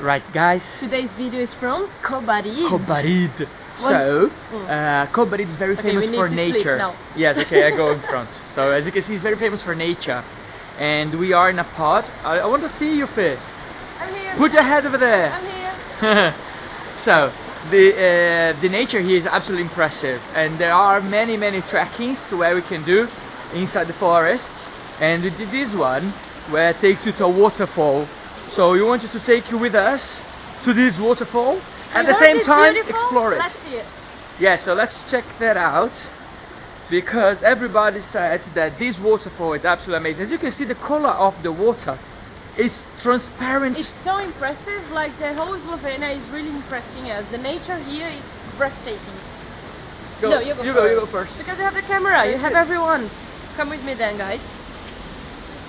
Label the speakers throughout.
Speaker 1: Right, guys.
Speaker 2: Today's video is from Kobarid.
Speaker 1: Kobarid. So, uh, Kobarid is very
Speaker 2: Okay,
Speaker 1: famous for nature.
Speaker 2: now.
Speaker 1: Yes, okay, I go in front. So, as you can see, it's very famous for nature. And we are in a pod. I, I want to see you, Faye.
Speaker 2: I'm here.
Speaker 1: Put your head over there.
Speaker 2: I'm here.
Speaker 1: so the uh, the nature here is absolutely impressive and there are many many trekkings where we can do inside the forest and we did this one where it takes you to a waterfall so we wanted to take you with us to this waterfall and at
Speaker 2: You
Speaker 1: the same time explore it
Speaker 2: it.
Speaker 1: yeah so let's check that out because everybody said that this waterfall is absolutely amazing as you can see the color of the water is transparent
Speaker 2: It's so impressive. Like the whole Slovenia is really impressing us. The nature here is breathtaking.
Speaker 1: Go,
Speaker 2: No, you go
Speaker 1: you go you go
Speaker 2: first.
Speaker 1: first
Speaker 2: Because you have the camera, you have everyone. Come with me then, guys.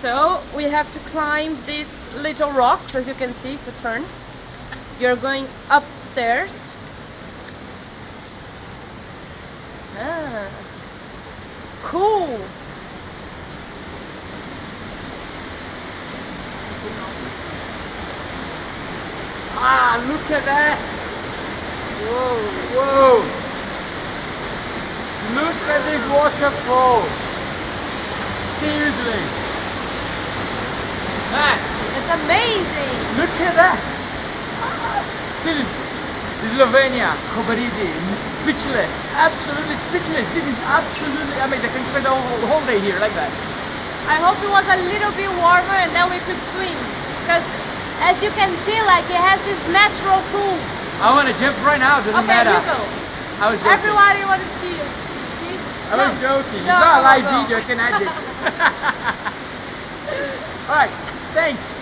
Speaker 2: So we have to climb these little rocks, as you can see, if you turn. You're going upstairs. Ah, cool.
Speaker 1: Ah, look at that!
Speaker 2: Whoa.
Speaker 1: Whoa! Look at this waterfall! Seriously!
Speaker 2: Amazing.
Speaker 1: look at that! Seriously! Slovenia, Kobaridi, speechless, absolutely speechless. This is absolutely amazing. I can spend the whole, whole day here like that.
Speaker 2: I hope it was a little bit warmer and then we could swim. Because as you can see, like it has this natural pool.
Speaker 1: I want to jump right now, doesn't
Speaker 2: Okay,
Speaker 1: matter.
Speaker 2: you go.
Speaker 1: I was joking.
Speaker 2: Everybody want to see you. See?
Speaker 1: I was
Speaker 2: No.
Speaker 1: joking.
Speaker 2: No,
Speaker 1: it's not a live video, I can add it. Alright, thanks.